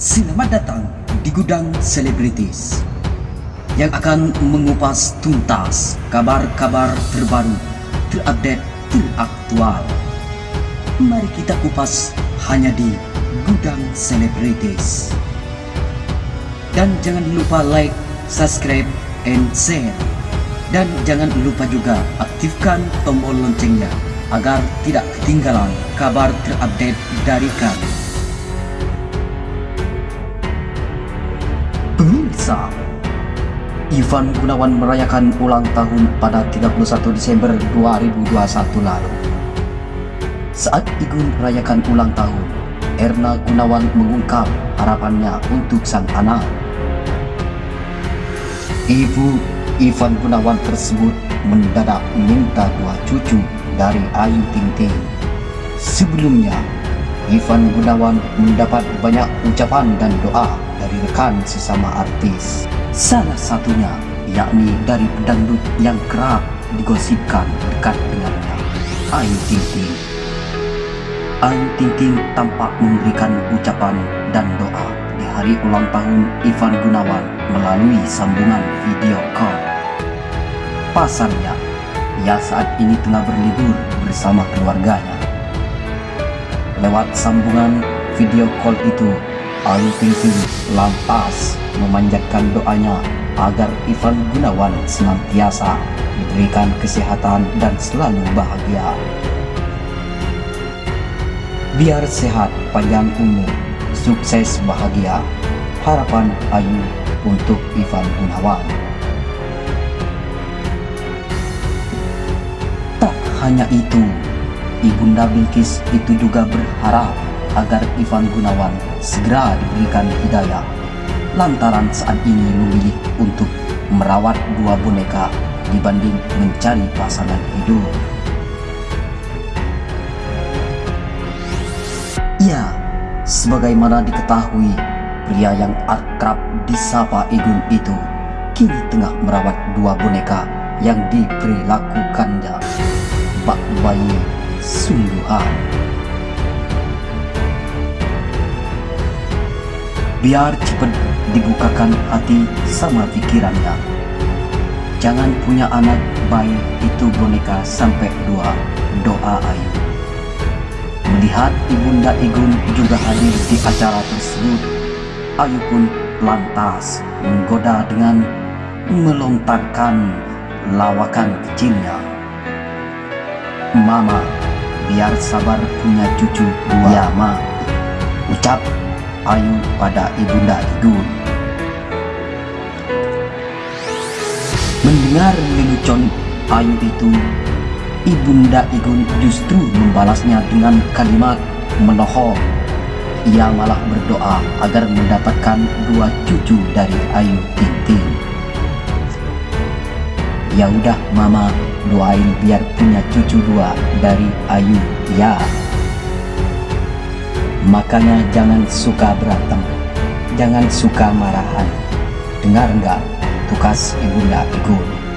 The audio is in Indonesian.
Selamat datang di Gudang Selebritis yang akan mengupas tuntas kabar-kabar terbaru, terupdate, teraktual. Mari kita kupas hanya di Gudang Selebritis. Dan jangan lupa like, subscribe, and share. Dan jangan lupa juga aktifkan tombol loncengnya agar tidak ketinggalan kabar terupdate dari kami. Pemirsa, Ivan Gunawan merayakan ulang tahun pada 31 Desember 2021 lalu. Saat Igun merayakan ulang tahun, Erna Gunawan mengungkap harapannya untuk sang anak. Ibu Ivan Gunawan tersebut mendadak minta dua cucu dari Ayu Ting Ting. Sebelumnya, Ivan Gunawan mendapat banyak ucapan dan doa dari rekan sesama artis. Salah satunya yakni dari pedangdut yang kerap digosipkan dekat dengannya, Ayu Ting Ting. Ayu Ting Ting tampak memberikan ucapan dan doa di hari ulang tahun Ivan Gunawan melalui sambungan video call. Pasalnya, ia saat ini tengah berlibur bersama keluarganya. Lewat sambungan video call itu, Ayu Ting Ting lantas memanjatkan doanya agar Ivan Gunawan senantiasa diberikan kesehatan dan selalu bahagia. Biar sehat, panjang umur, sukses bahagia. Harapan Ayu untuk Ivan Gunawan. Tak hanya itu, Ibunda Bilkis itu juga berharap agar Ivan Gunawan segera diberikan hidayah lantaran saat ini memilih untuk merawat dua boneka dibanding mencari pasangan hidup. Ya, sebagaimana diketahui, pria yang akrab disapa Igun itu kini tengah merawat dua boneka yang diperlakukannya bak bayi sungguhan. Biar cepat dibukakan hati sama pikirannya. Jangan punya anak bayi itu boneka sampai dua doa Ayu. Melihat Ibunda Igun juga hadir di acara tersebut, Ayu pun lantas menggoda dengan melontarkan lawakan kecilnya. Mama, biar sabar punya cucu dua. Ya, Ma. Ucap Ayu pada Ibunda Igun. Mendengar lelucon Ayu itu, Ibunda Igun justru membalasnya dengan kalimat menohok. Ia malah berdoa agar mendapatkan dua cucu dari Ayu Ting Ting. Ya udah mama, doain biar punya cucu dua dari Ayu, ya. Makanya jangan suka berantem, jangan suka marahan. Dengar nggak tugas ibunda Igun?